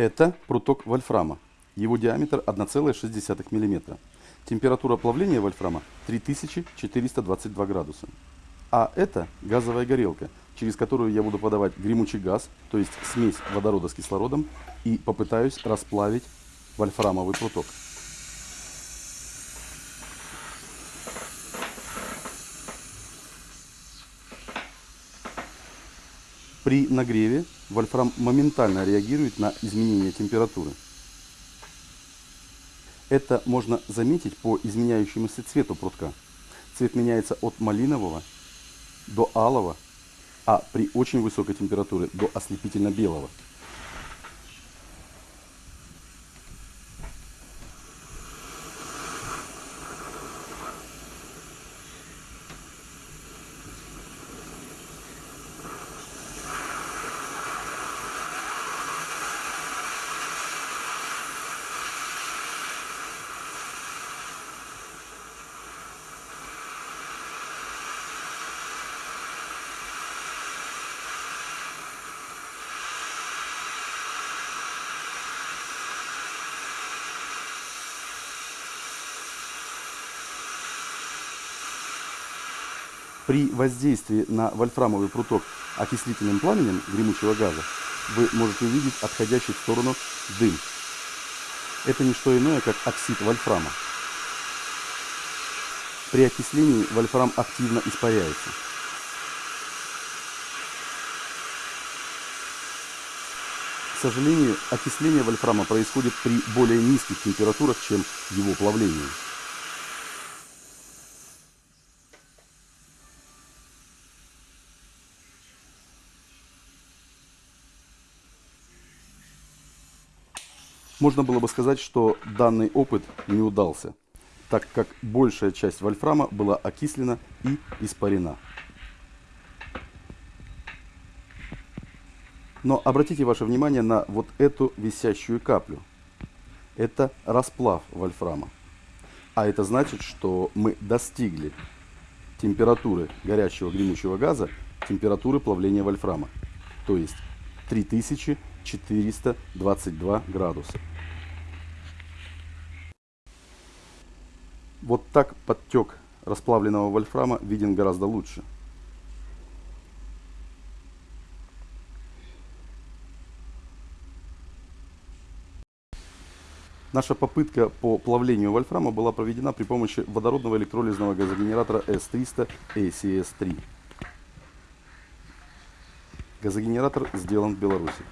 Это пруток вольфрама. Его диаметр 1,6 мм. Температура плавления вольфрама 3422 градуса. А это газовая горелка, через которую я буду подавать гремучий газ, то есть смесь водорода с кислородом, и попытаюсь расплавить вольфрамовый пруток. При нагреве вольфрам моментально реагирует на изменение температуры. Это можно заметить по изменяющемуся цвету прутка. Цвет меняется от малинового до алого, а при очень высокой температуре до ослепительно белого. При воздействии на вольфрамовый пруток окислительным пламенем гремучего газа вы можете увидеть отходящий в сторону дым. Это не что иное, как оксид вольфрама. При окислении вольфрам активно испаряется. К сожалению, окисление вольфрама происходит при более низких температурах, чем его плавление. Можно было бы сказать, что данный опыт не удался, так как большая часть вольфрама была окислена и испарена. Но обратите ваше внимание на вот эту висящую каплю. Это расплав вольфрама. А это значит, что мы достигли температуры горячего гремучего газа, температуры плавления вольфрама. То есть 3422 градуса. Вот так подтек расплавленного вольфрама виден гораздо лучше. Наша попытка по плавлению вольфрама была проведена при помощи водородного электролизного газогенератора S300 ACS3. Газогенератор сделан в Беларуси.